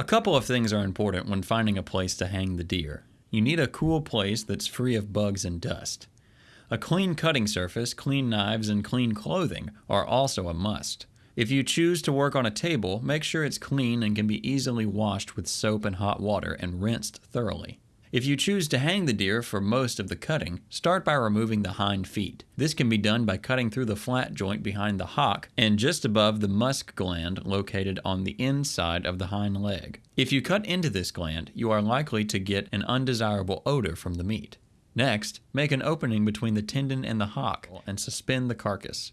A couple of things are important when finding a place to hang the deer. You need a cool place that's free of bugs and dust. A clean cutting surface, clean knives, and clean clothing are also a must. If you choose to work on a table, make sure it's clean and can be easily washed with soap and hot water and rinsed thoroughly. If you choose to hang the deer for most of the cutting, start by removing the hind feet. This can be done by cutting through the flat joint behind the hock and just above the musk gland located on the inside of the hind leg. If you cut into this gland, you are likely to get an undesirable odor from the meat. Next, make an opening between the tendon and the hock and suspend the carcass.